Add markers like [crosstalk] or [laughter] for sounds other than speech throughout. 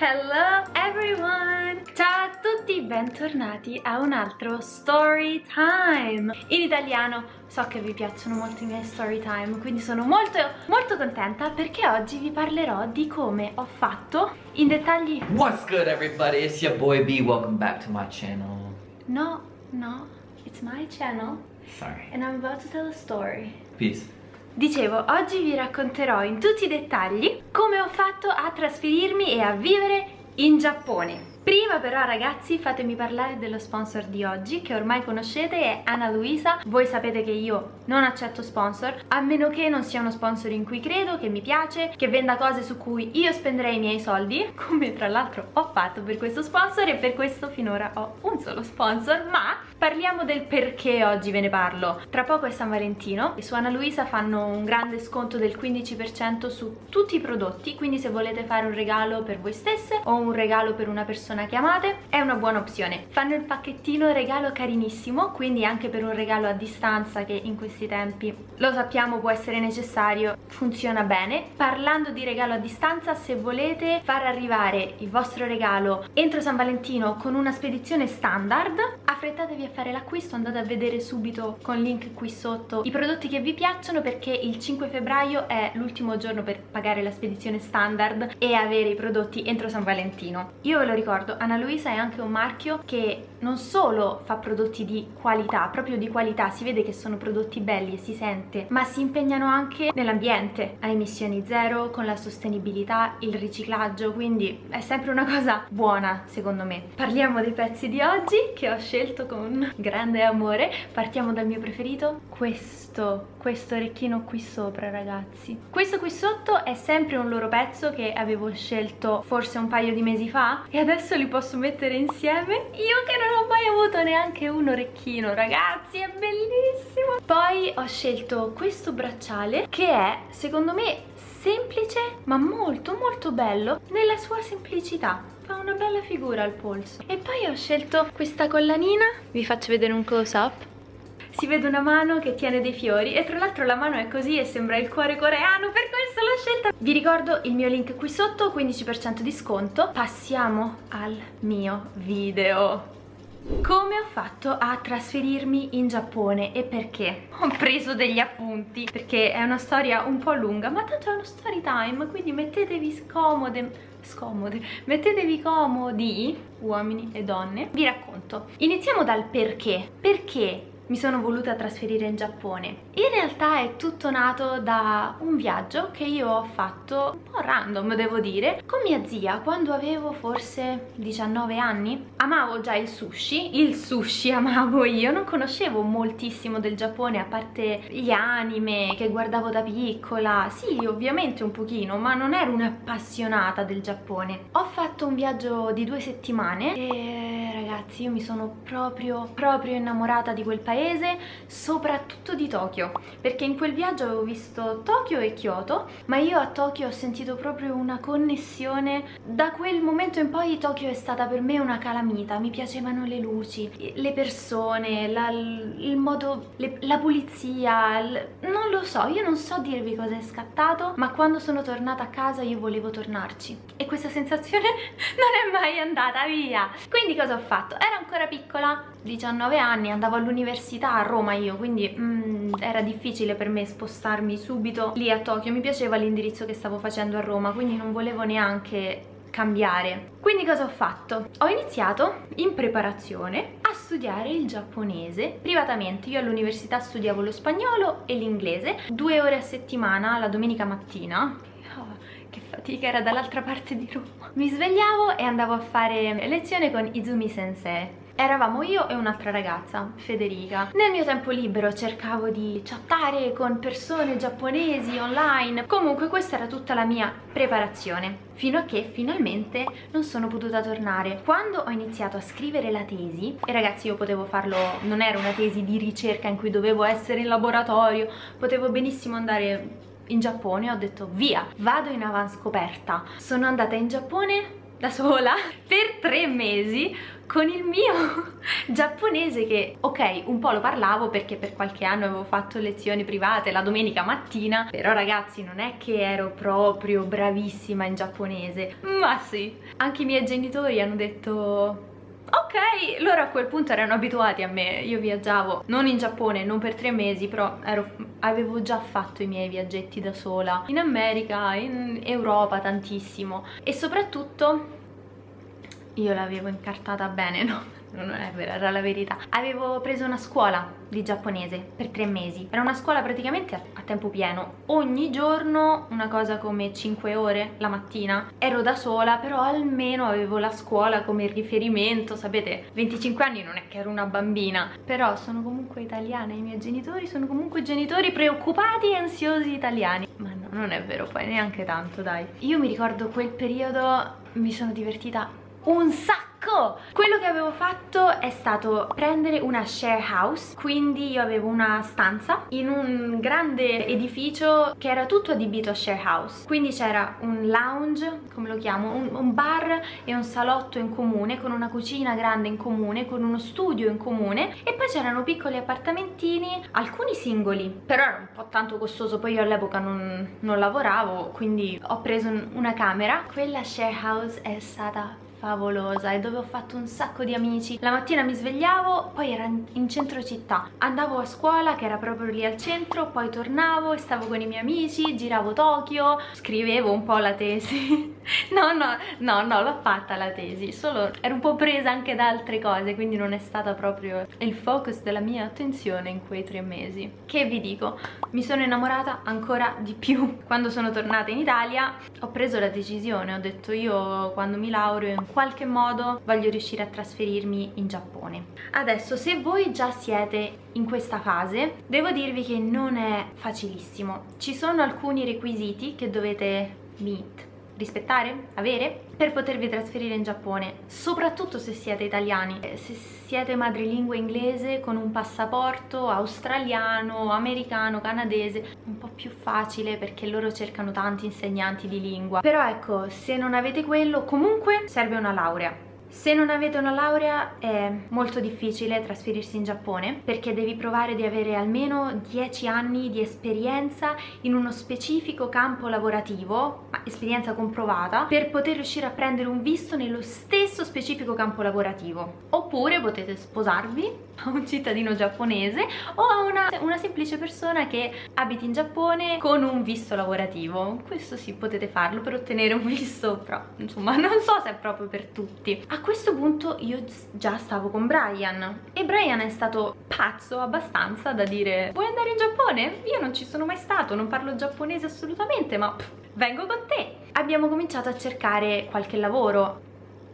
Hello everyone! Ciao a tutti, bentornati a un altro story time! In italiano so che vi piacciono molto i miei story time, quindi sono molto molto contenta perché oggi vi parlerò di come ho fatto in dettagli... What's good everybody? It's your boy B, welcome back to my channel. No, no, it's my channel Sorry. and I'm about to tell a story. Peace. Dicevo, oggi vi racconterò in tutti i dettagli come ho fatto a trasferirmi e a vivere in Giappone. Prima però ragazzi fatemi parlare dello sponsor di oggi che ormai conoscete è Ana Luisa. Voi sapete che io non accetto sponsor a meno che non sia uno sponsor in cui credo, che mi piace Che venda cose su cui io spenderei i miei soldi [laughs] Come tra l'altro ho fatto per questo sponsor e per questo finora ho un solo sponsor Ma parliamo del perché oggi ve ne parlo. Tra poco è San Valentino e su Ana Luisa fanno un grande sconto del 15% su tutti i prodotti Quindi se volete fare un regalo per voi stesse o un regalo per una persona persona che amate è una buona opzione. Fanno il pacchettino regalo carinissimo quindi anche per un regalo a distanza che in questi tempi lo sappiamo può essere necessario funziona bene. Parlando di regalo a distanza se volete far arrivare il vostro regalo entro San Valentino con una spedizione standard affrettatevi a fare l'acquisto andate a vedere subito con link qui sotto i prodotti che vi piacciono perché il 5 febbraio è l'ultimo giorno per pagare la spedizione standard e avere i prodotti entro San Valentino. Io ve lo ricordo ricordo Ana Luisa è anche un marchio che non solo fa prodotti di qualità, proprio di qualità, si vede che sono prodotti belli e si sente, ma si impegnano anche nell'ambiente, a emissioni zero, con la sostenibilità, il riciclaggio, quindi è sempre una cosa buona secondo me. Parliamo dei pezzi di oggi che ho scelto con grande amore, partiamo dal mio preferito, questo, questo orecchino qui sopra ragazzi. Questo qui sotto è sempre un loro pezzo che avevo scelto forse un paio di mesi fa e adesso li posso mettere insieme, io che non ho mai avuto neanche un orecchino ragazzi è bellissimo. Poi ho scelto questo bracciale che è secondo me semplice ma molto molto bello nella sua semplicità. Fa una bella figura al polso. E poi ho scelto questa collanina. Vi faccio vedere un close up si vede una mano che tiene dei fiori e tra l'altro la mano è così e sembra il cuore coreano per questo l'ho scelta. Vi ricordo il mio link qui sotto 15% di sconto. Passiamo al mio video. Come ho fatto a trasferirmi in Giappone e perché? Ho preso degli appunti perché è una storia un po' lunga ma tanto è uno story time quindi mettetevi scomode scomode mettetevi comodi uomini e donne. Vi racconto. Iniziamo dal perché. Perché mi sono voluta trasferire in Giappone. In realtà è tutto nato da un viaggio che io ho fatto un po' random devo dire con mia zia quando avevo forse 19 anni. Amavo già il sushi, il sushi amavo io, non conoscevo moltissimo del Giappone a parte gli anime che guardavo da piccola. Sì, ovviamente un pochino, ma non ero un'appassionata del Giappone. Ho fatto un viaggio di due settimane e ragazzi io mi sono proprio proprio innamorata di quel paese soprattutto di Tokyo, perché in quel viaggio avevo visto Tokyo e Kyoto, ma io a Tokyo ho sentito proprio una connessione. Da quel momento in poi Tokyo è stata per me una calamita, mi piacevano le luci, le persone, la, il modo, le, la pulizia, non lo so, io non so dirvi cosa è scattato, ma quando sono tornata a casa io volevo tornarci e questa sensazione [laughs] non è mai andata via. Quindi cosa ho fatto? Ero ancora piccola, 19 anni, andavo all'università a Roma io, quindi mm, era difficile per me spostarmi subito lì a Tokyo, mi piaceva l'indirizzo che stavo facendo a Roma, quindi non volevo neanche cambiare. Quindi cosa ho fatto? Ho iniziato in preparazione a studiare il giapponese privatamente. Io all'università studiavo lo spagnolo e l'inglese, due ore a settimana la domenica mattina. Che fatica, era dall'altra parte di Roma. Mi svegliavo e andavo a fare lezione con Izumi Sensei eravamo io e un'altra ragazza, Federica. Nel mio tempo libero cercavo di chattare con persone giapponesi online. Comunque questa era tutta la mia preparazione fino a che finalmente non sono potuta tornare. Quando ho iniziato a scrivere la tesi, e ragazzi io potevo farlo, non era una tesi di ricerca in cui dovevo essere in laboratorio, potevo benissimo andare in Giappone, ho detto via, vado in avanscoperta. Sono andata in Giappone da sola [laughs] per tre mesi con il mio [laughs] giapponese che ok un po' lo parlavo perché per qualche anno avevo fatto lezioni private la domenica mattina però ragazzi non è che ero proprio bravissima in giapponese ma sì anche i miei genitori hanno detto Ok, loro a quel punto erano abituati a me, io viaggiavo non in Giappone, non per tre mesi, però ero, avevo già fatto i miei viaggetti da sola, in America, in Europa tantissimo. E soprattutto io l'avevo incartata bene, no? Non è vero, era la verità. Avevo preso una scuola di giapponese per tre mesi. Era una scuola praticamente a, tempo pieno. Ogni giorno una cosa come 5 ore la mattina. Ero da sola però almeno avevo la scuola come riferimento. Sapete 25 anni non è che ero una bambina. Però sono comunque italiana i miei genitori sono comunque genitori preoccupati e ansiosi italiani. Ma no non è vero poi neanche tanto dai. Io mi ricordo quel periodo mi sono divertita un sacco quello che avevo fatto è stato prendere una share house quindi io avevo una stanza in un grande edificio che era tutto adibito a share house. Quindi c'era un lounge come lo chiamo un, un bar e un salotto in comune con una cucina grande in comune con uno studio in comune e poi c'erano piccoli appartamentini alcuni singoli. Però era un po' tanto costoso poi io all'epoca non, non lavoravo quindi ho preso una camera. Quella share house è stata favolosa e dove ho fatto un sacco di amici. La mattina mi svegliavo poi era in centro città. Andavo a scuola che era proprio lì al centro poi tornavo e stavo con i miei amici giravo Tokyo scrivevo un po' la tesi [laughs] [laughs] no no no no l'ho fatta la tesi solo ero un po' presa anche da altre cose quindi non è stata proprio il focus della mia attenzione in quei tre mesi. Che vi dico? Mi sono innamorata ancora di più. [laughs] Quando sono tornata in Italia ho preso la decisione ho detto io quando mi laureo in qualche modo voglio riuscire a trasferirmi in Giappone. Adesso se voi già siete in questa fase devo dirvi che non è facilissimo. Ci sono alcuni requisiti che dovete meet rispettare, avere? Per potervi trasferire in Giappone soprattutto se siete italiani. Eh, se siete madrelingua inglese con un passaporto australiano, americano, canadese un po' più facile perché loro cercano tanti insegnanti di lingua. Però ecco se non avete quello comunque serve una laurea se non avete una laurea è molto difficile trasferirsi in Giappone perché devi provare di avere almeno 10 anni di esperienza in uno specifico campo lavorativo, esperienza comprovata, per poter riuscire a prendere un visto nello stesso specifico campo lavorativo. Oppure potete sposarvi a un cittadino giapponese o a una, una semplice persona che abiti in Giappone con un visto lavorativo. Questo sì, potete farlo per ottenere un visto, però insomma non so se è proprio per tutti. A questo punto io già stavo con Brian e Brian è stato pazzo abbastanza da dire vuoi andare in Giappone? Io non ci sono mai stato, non parlo giapponese assolutamente, ma pff, vengo con te. Abbiamo cominciato a cercare qualche lavoro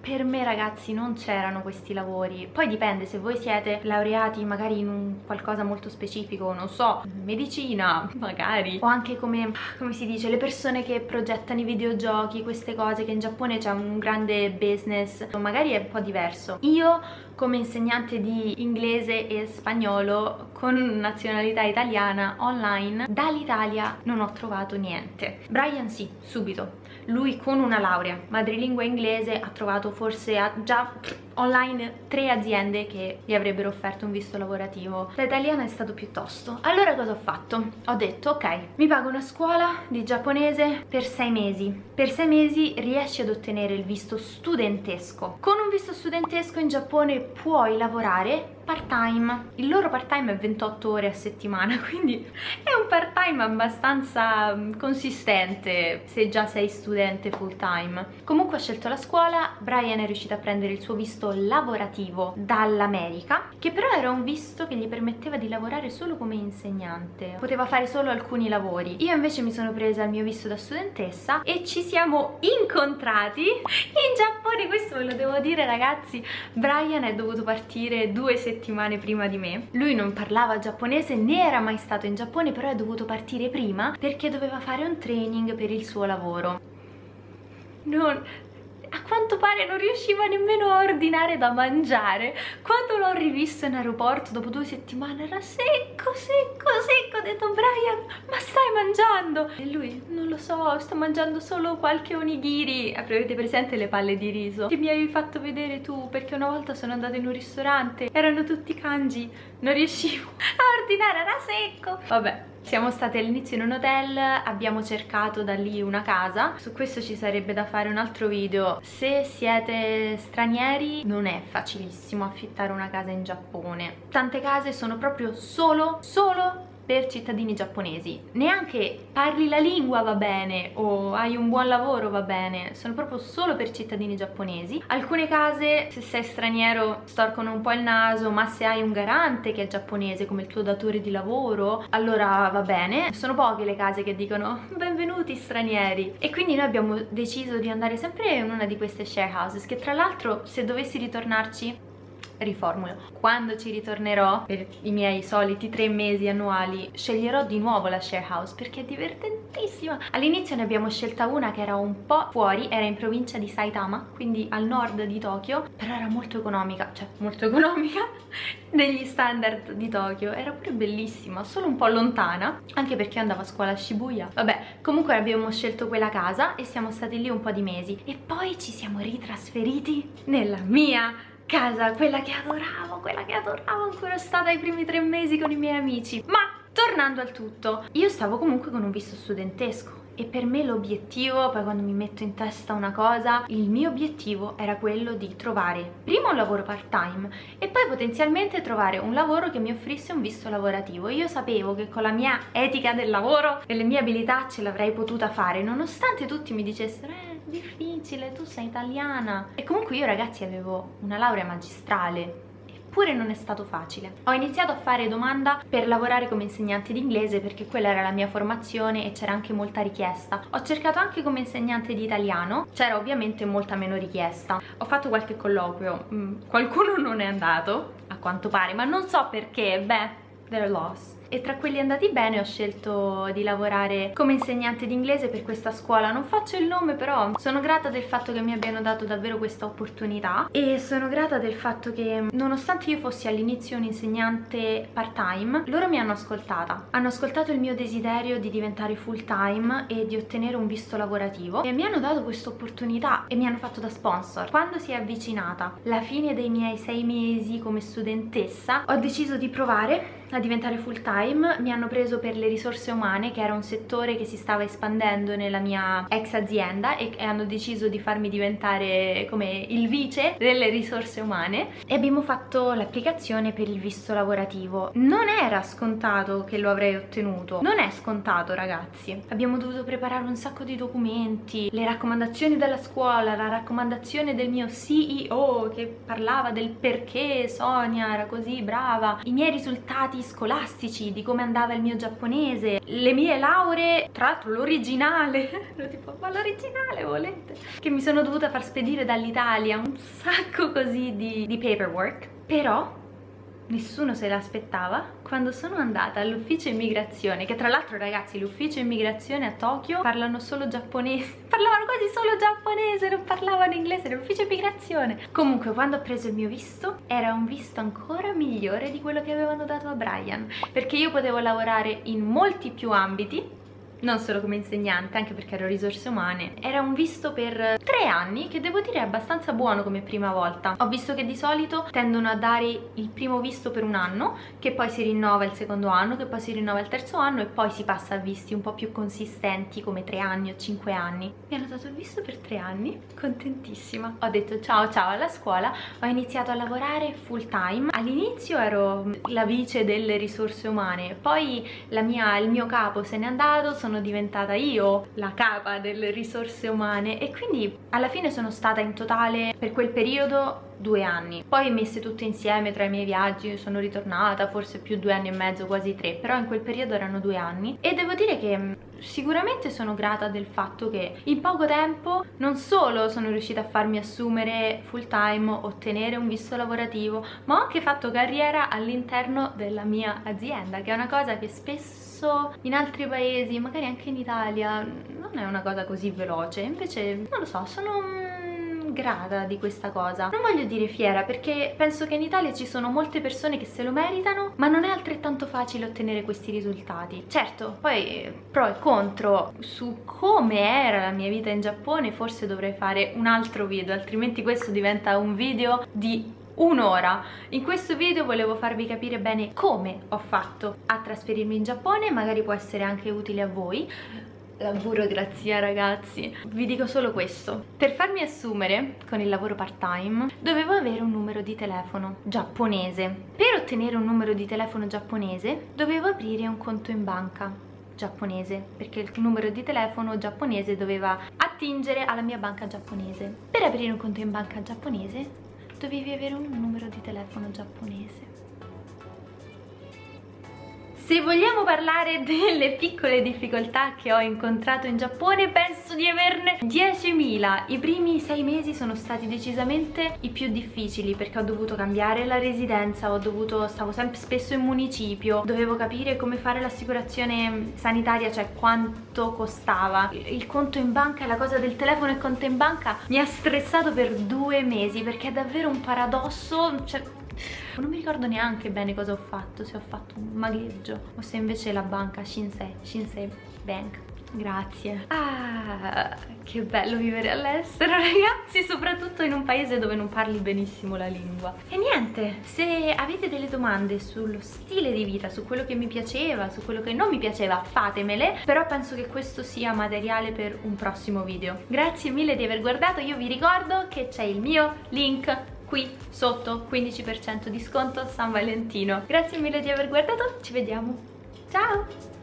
per me ragazzi non c'erano questi lavori. Poi dipende se voi siete laureati magari in un qualcosa molto specifico non so medicina magari. O anche come come si dice le persone che progettano i videogiochi queste cose che in Giappone c'è un grande business magari è un po' diverso. Io come insegnante di inglese e spagnolo con nazionalità italiana online dall'Italia non ho trovato niente. Brian sì, subito lui con una laurea madrelingua inglese ha trovato forse già online tre aziende che gli avrebbero offerto un visto lavorativo. Da italiana è stato piuttosto. Allora cosa ho fatto? ho detto ok mi pago una scuola di giapponese per sei mesi. Per sei mesi riesci ad ottenere il visto studentesco. Con un visto studentesco in Giappone puoi lavorare part time il loro part time è 28 ore a settimana [laughs] quindi è un part time abbastanza mm, consistente se già sei studente full time comunque ho scelto la scuola Brian è riuscito a prendere il suo visto visto lavorativo dall'America che però era un visto che gli permetteva di lavorare solo come insegnante poteva fare solo alcuni lavori. Io invece mi sono presa il mio visto da studentessa e ci siamo incontrati in Giappone. Questo ve lo devo dire ragazzi Brian è dovuto partire due settimane prima di me. Lui non parlava giapponese né era mai stato in Giappone però è dovuto partire prima perché doveva fare un training per il suo lavoro. Non, quanto pare non riusciva nemmeno a ordinare da mangiare. Quando l'ho rivisto in aeroporto dopo due settimane era secco secco secco. Ho detto Brian ma stai mangiando? E lui non lo so sto mangiando solo qualche onigiri. Avete presente le palle di riso. Che mi avevi fatto vedere tu? Perché una volta sono andata in un ristorante erano tutti kanji. Non riuscivo [laughs] a ordinare era secco. Vabbè siamo state all'inizio in un hotel, abbiamo cercato da lì una casa, su questo ci sarebbe da fare un altro video. Se siete stranieri non è facilissimo affittare una casa in Giappone. Tante case sono proprio solo, solo per cittadini giapponesi. Neanche parli la lingua va bene o hai un buon lavoro va bene sono proprio solo per cittadini giapponesi. Alcune case se sei straniero storcono un po' il naso ma se hai un garante che è giapponese come il tuo datore di lavoro allora va bene. Sono poche le case che dicono [laughs] benvenuti stranieri. E quindi noi abbiamo deciso di andare sempre in una di queste share houses che tra l'altro se dovessi ritornarci riformulo. Quando ci ritornerò per i miei soliti tre mesi annuali sceglierò di nuovo la share house perché è divertentissima. All'inizio ne abbiamo scelta una che era un po' fuori era in provincia di Saitama quindi al nord di Tokyo però era molto economica cioè molto economica [laughs] negli standard di Tokyo. Era pure bellissima solo un po' lontana anche perché andavo a scuola a Shibuya. Vabbè comunque abbiamo scelto quella casa e siamo stati lì un po' di mesi. E poi ci siamo ritrasferiti nella mia casa, quella che adoravo, quella che adoravo, ancora stata i primi tre mesi con i miei amici. Ma tornando al tutto, io stavo comunque con un visto studentesco e per me l'obiettivo, poi quando mi metto in testa una cosa, il mio obiettivo era quello di trovare prima un lavoro part time e poi potenzialmente trovare un lavoro che mi offrisse un visto lavorativo. Io sapevo che con la mia etica del lavoro e le mie abilità ce l'avrei potuta fare, nonostante tutti mi dicessero eh difficile, tu sei italiana. E comunque io ragazzi avevo una laurea magistrale, eppure non è stato facile. Ho iniziato a fare domanda per lavorare come insegnante di inglese perché quella era la mia formazione e c'era anche molta richiesta. Ho cercato anche come insegnante di italiano, c'era ovviamente molta meno richiesta. Ho fatto qualche colloquio, mm, qualcuno non è andato, a quanto pare, ma non so perché, beh, they're lost e tra quelli andati bene ho scelto di lavorare come insegnante di inglese per questa scuola. Non faccio il nome però sono grata del fatto che mi abbiano dato davvero questa opportunità. E sono grata del fatto che nonostante io fossi all'inizio un insegnante part time loro mi hanno ascoltata. Hanno ascoltato il mio desiderio di diventare full time e di ottenere un visto lavorativo. E mi hanno dato questa opportunità e mi hanno fatto da sponsor. Quando si è avvicinata la fine dei miei sei mesi come studentessa ho deciso di provare a diventare full time. Mi hanno preso per le risorse umane che era un settore che si stava espandendo nella mia ex azienda e, hanno deciso di farmi diventare come il vice delle risorse umane. E abbiamo fatto l'applicazione per il visto lavorativo. Non era scontato che lo avrei ottenuto. Non è scontato ragazzi. Abbiamo dovuto preparare un sacco di documenti le raccomandazioni della scuola la raccomandazione del mio CEO che parlava del perché Sonia era così brava i miei risultati risultati scolastici, di come andava il mio giapponese, le mie lauree, tra l'altro l'originale, [laughs] tipo, ma l'originale volete? Che mi sono dovuta far spedire dall'Italia, un sacco così di, di paperwork, però nessuno se l'aspettava. Quando sono andata all'ufficio immigrazione che tra l'altro ragazzi l'ufficio immigrazione a Tokyo parlano solo giapponese. [laughs] Parlavano quasi solo giapponese non parlavano inglese l'ufficio immigrazione. Comunque quando ho preso il mio visto era un visto ancora migliore di quello che avevano dato a Brian perché io potevo lavorare in molti più ambiti non solo come insegnante, anche perché ero risorse umane. Era un visto per tre anni, che devo dire è abbastanza buono come prima volta. Ho visto che di solito tendono a dare il primo visto per un anno, che poi si rinnova il secondo anno, che poi si rinnova il terzo anno e poi si passa a visti un po' più consistenti come tre anni o cinque anni. Mi hanno dato il visto per tre anni, contentissima. Ho detto ciao ciao alla scuola, ho iniziato a lavorare full time. All'inizio ero la vice delle risorse umane, poi mia, il mio capo se n'è andato, sono sono diventata io la capa delle risorse umane e quindi alla fine sono stata in totale per quel periodo due anni. Poi messe tutte insieme tra i miei viaggi sono ritornata forse più due anni e mezzo quasi tre però in quel periodo erano due anni. E devo dire che mm, sicuramente sono grata del fatto che in poco tempo non solo sono riuscita a farmi assumere full time ottenere un visto lavorativo ma ho anche fatto carriera all'interno della mia azienda che è una cosa che spesso spesso in altri paesi, magari anche in Italia, non è una cosa così veloce, invece non lo so, sono grata di questa cosa. Non voglio dire fiera perché penso che in Italia ci sono molte persone che se lo meritano, ma non è altrettanto facile ottenere questi risultati. Certo, poi pro e contro su come era la mia vita in Giappone forse dovrei fare un altro video, altrimenti questo diventa un video di un'ora. In questo video volevo farvi capire bene come ho fatto a trasferirmi in Giappone, magari può essere anche utile a voi. La burocrazia ragazzi. Vi dico solo questo. Per farmi assumere con il lavoro part time dovevo avere un numero di telefono giapponese. Per ottenere un numero di telefono giapponese dovevo aprire un conto in banca giapponese perché il numero di telefono giapponese doveva attingere alla mia banca giapponese. Per aprire un conto in banca giapponese dovevi avere un numero di telefono giapponese. Se vogliamo parlare [laughs] delle piccole difficoltà che ho incontrato in Giappone, penso di averne 10.000. I primi sei mesi sono stati decisamente i più difficili perché ho dovuto cambiare la residenza, ho dovuto, stavo sempre spesso in municipio, dovevo capire come fare l'assicurazione sanitaria, cioè quanto costava. Il conto in banca, la cosa del telefono e conto in banca mi ha stressato per due mesi perché è davvero un paradosso, cioè non mi ricordo neanche bene cosa ho fatto, se ho fatto un magheggio o se invece la banca Shinsei, Shinsei Bank Grazie. Ah, che bello vivere all'estero [laughs] ragazzi, soprattutto in un paese dove non parli benissimo la lingua. E niente, se avete delle domande sullo stile di vita, su quello che mi piaceva, su quello che non mi piaceva, fatemele. Però penso che questo sia materiale per un prossimo video. Grazie mille di aver guardato, io vi ricordo che c'è il mio link qui sotto 15% di sconto San Valentino. Grazie mille di aver guardato, ci vediamo. Ciao!